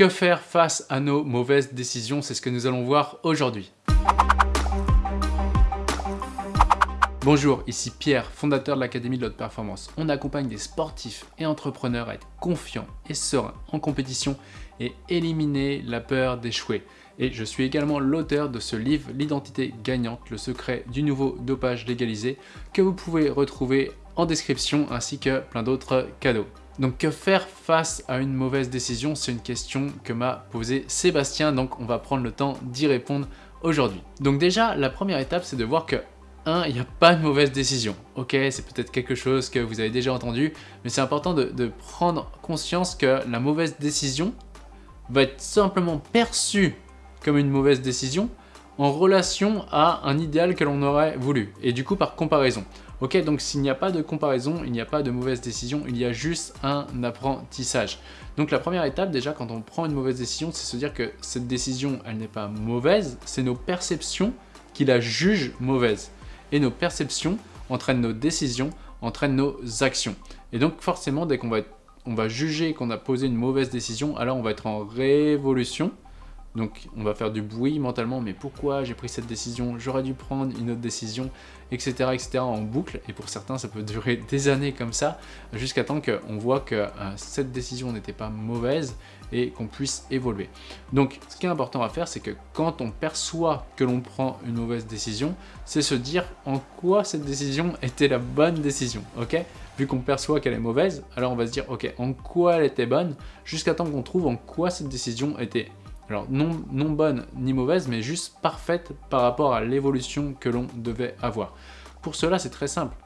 que faire face à nos mauvaises décisions? C'est ce que nous allons voir aujourd'hui. Bonjour, ici Pierre, fondateur de l'Académie de l'Haute Performance. On accompagne des sportifs et entrepreneurs à être confiants et sereins en compétition et éliminer la peur d'échouer. Et je suis également l'auteur de ce livre, L'identité gagnante, le secret du nouveau dopage légalisé, que vous pouvez retrouver en description ainsi que plein d'autres cadeaux. Donc que faire face à une mauvaise décision? C'est une question que m'a posée Sébastien, donc on va prendre le temps d'y répondre aujourd'hui. Donc déjà, la première étape, c'est de voir que 1. Il n'y a pas de mauvaise décision. Ok, c'est peut-être quelque chose que vous avez déjà entendu, mais c'est important de, de, prendre conscience que la mauvaise décision va être simplement perçue comme une mauvaise décision en relation à un idéal que l'on aurait voulu, et du coup par comparaison. Ok, donc s'il n'y a pas de comparaison, il n'y a pas de mauvaise décision, il y a juste un apprentissage. Donc la première étape déjà quand on prend une mauvaise décision, c'est se dire que cette décision, elle n'est pas mauvaise, c'est nos perceptions qui la jugent mauvaise. Et nos perceptions entraînent nos décisions, entraînent nos actions. Et donc forcément, dès qu'on va, va juger qu'on a posé une mauvaise décision, alors on va être en révolution, donc on va faire du bruit mentalement, mais pourquoi j'ai pris cette décision? J'aurais dû prendre une autre décision, etc., etc. en boucle. Et pour certains, ça peut durer des années comme ça, jusqu'à temps qu'on voit que euh, cette décision n'était pas mauvaise et qu'on puisse évoluer. Donc ce qui est important à faire, c'est que quand on perçoit que l'on prend une mauvaise décision, c'est se dire en quoi cette décision était la bonne décision, ok? Vu qu'on perçoit qu'elle est mauvaise, alors on va se dire ok, en quoi elle était bonne, jusqu'à temps qu'on trouve en quoi cette décision était alors non, non bonne ni mauvaise, mais juste parfaite par rapport à l'évolution que l'on devait avoir. Pour cela, c'est très simple.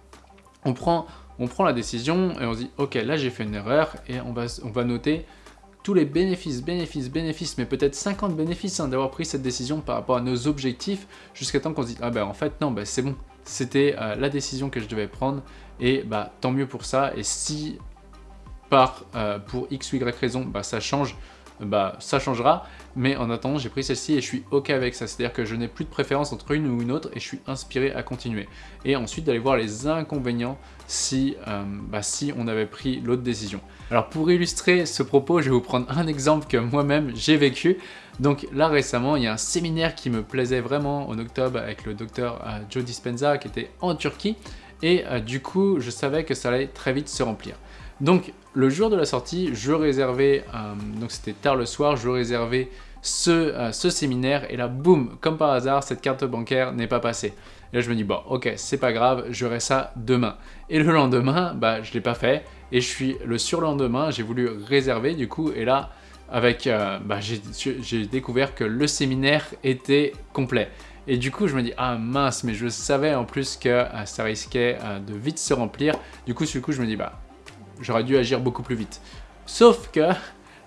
On prend, on prend la décision et on se dit, ok, là j'ai fait une erreur, et on va, on va noter tous les bénéfices, bénéfices, bénéfices, mais peut-être 50 bénéfices hein, d'avoir pris cette décision par rapport à nos objectifs, jusqu'à temps qu'on se dise, ah ben en fait non, ben, c'est bon, c'était euh, la décision que je devais prendre, et bah tant mieux pour ça, et si par, euh, pour x ou y raison, bah, ça change, bah ça changera, mais en attendant j'ai pris celle-ci et je suis ok avec ça, c'est-à-dire que je n'ai plus de préférence entre une ou une autre et je suis inspiré à continuer. Et ensuite d'aller voir les inconvénients si, euh, bah, si on avait pris l'autre décision. Alors pour illustrer ce propos, je vais vous prendre un exemple que moi-même j'ai vécu. Donc là récemment, il y a un séminaire qui me plaisait vraiment en octobre avec le docteur euh, Joe Dispenza qui était en Turquie et euh, du coup je savais que ça allait très vite se remplir. Donc le jour de la sortie, je réservais, euh, donc c'était tard le soir, je réservais ce, euh, ce séminaire et là boum, comme par hasard, cette carte bancaire n'est pas passée. Et là je me dis bon ok c'est pas grave, j'aurai ça demain. Et le lendemain, bah je l'ai pas fait et je suis le surlendemain, j'ai voulu réserver du coup et là avec, euh, bah, j'ai découvert que le séminaire était complet. Et du coup, je me dis, ah mince, mais je savais en plus que ça risquait de vite se remplir. Du coup, du coup, je me dis, bah, j'aurais dû agir beaucoup plus vite. Sauf que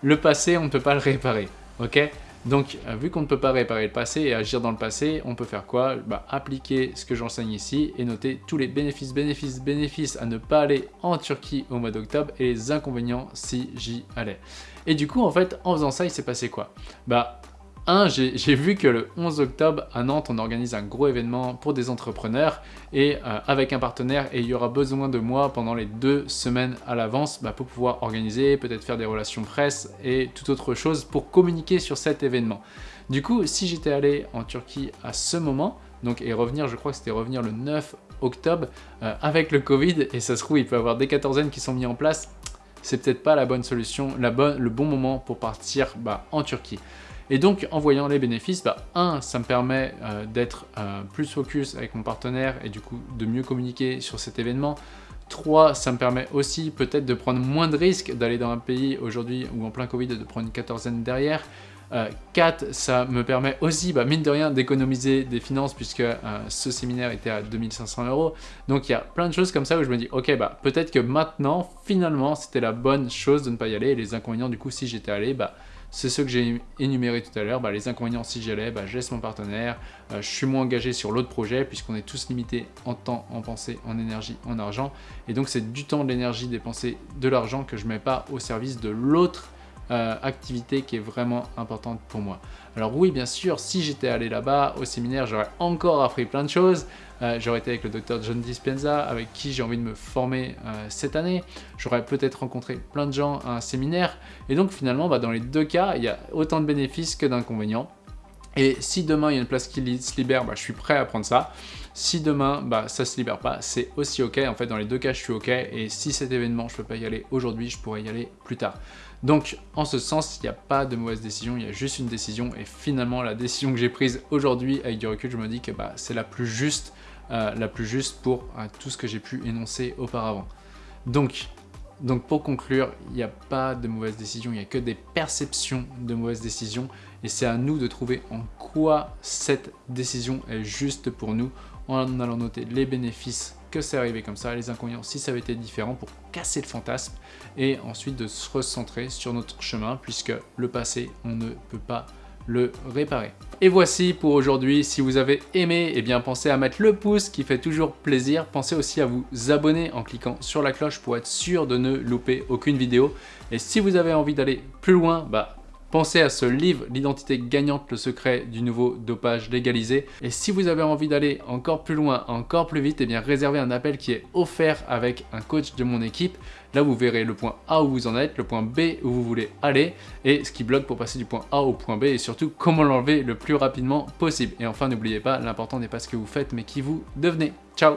le passé, on ne peut pas le réparer, ok? Donc, euh, vu qu'on ne peut pas réparer le passé et agir dans le passé, on peut faire quoi? Bah, Appliquer ce que j'enseigne ici et noter tous les bénéfices, bénéfices, bénéfices à ne pas aller en Turquie au mois d'octobre et les inconvénients si j'y allais. Et du coup, en fait, en faisant ça, il s'est passé quoi? Bah, 1, j'ai vu que le 11 octobre à Nantes, on organise un gros événement pour des entrepreneurs et euh, avec un partenaire et il y aura besoin de moi pendant les deux semaines à l'avance bah, pour pouvoir organiser, peut-être faire des relations presse et toute autre chose pour communiquer sur cet événement. Du coup, si j'étais allé en Turquie à ce moment, donc et revenir, je crois que c'était revenir le 9 octobre euh, avec le Covid et ça se trouve il peut y avoir des quatorzaines qui sont mis en place, c'est peut-être pas la bonne solution, le bon moment pour partir bah, en Turquie. Et donc, en voyant les bénéfices, bah, un, ça me permet euh, d'être euh, plus focus avec mon partenaire et du coup de mieux communiquer sur cet événement. 3, ça me permet aussi peut-être de prendre moins de risques d'aller dans un pays aujourd'hui ou en plein Covid de prendre une quatorzaine derrière. 4, euh, ça me permet aussi, bah, mine de rien, d'économiser des finances puisque ce séminaire était à 2500 euros. Donc il y a plein de choses comme ça où je me dis, ok, bah, peut-être que maintenant, finalement, c'était la bonne chose de ne pas y aller. Et les inconvénients, du coup, si j'étais allé, bah, c'est ce que j'ai énuméré tout à l'heure. Bah, les inconvénients, si j'y allais, bah, je laisse mon partenaire, euh, je suis moins engagé sur l'autre projet puisqu'on est tous limités en temps, en pensée, en énergie, en argent. Et donc c'est du temps, de l'énergie dépensée, de l'argent que je ne mets pas au service de l'autre euh, activité qui est vraiment importante pour moi. Alors oui, bien sûr, si j'étais allé là-bas au séminaire, j'aurais encore appris plein de choses. Euh, j'aurais été avec le docteur John Dispenza, avec qui j'ai envie de me former euh, cette année. J'aurais peut-être rencontré plein de gens à un séminaire. Et donc finalement, bah, dans les deux cas, il y a autant de bénéfices que d'inconvénients. Et si demain il y a une place qui se libère, bah, je suis prêt à prendre ça. Si demain bah, ça se libère pas, c'est aussi ok. En fait, dans les deux cas, je suis ok. Et si cet événement, je peux pas y aller aujourd'hui, je pourrais y aller plus tard. Donc, en ce sens, il n'y a pas de mauvaise décision, il y a juste une décision. Et finalement, la décision que j'ai prise aujourd'hui, avec du recul, je me dis que bah, c'est la plus juste, euh, la plus juste pour euh, tout ce que j'ai pu énoncer auparavant. Donc, donc pour conclure, il n'y a pas de mauvaise décision, il n'y a que des perceptions de mauvaises décisions. Et c'est à nous de trouver en quoi cette décision est juste pour nous en allant noter les bénéfices que c'est arrivé comme ça, les inconvénients si ça avait été différent pour casser le fantasme et ensuite de se recentrer sur notre chemin puisque le passé, on ne peut pas le réparer. Et voici pour aujourd'hui, si vous avez aimé, eh bien pensez à mettre le pouce qui fait toujours plaisir, pensez aussi à vous abonner en cliquant sur la cloche pour être sûr de ne louper aucune vidéo. Et si vous avez envie d'aller plus loin, bah Pensez à ce livre, L'identité gagnante, le secret du nouveau dopage légalisé. Et si vous avez envie d'aller encore plus loin, encore plus vite, eh bien réservez un appel qui est offert avec un coach de mon équipe. Là, vous verrez le point A où vous en êtes, le point B où vous voulez aller, et ce qui bloque pour passer du point A au point B, et surtout comment l'enlever le plus rapidement possible. Et enfin, n'oubliez pas, l'important n'est pas ce que vous faites, mais qui vous devenez. Ciao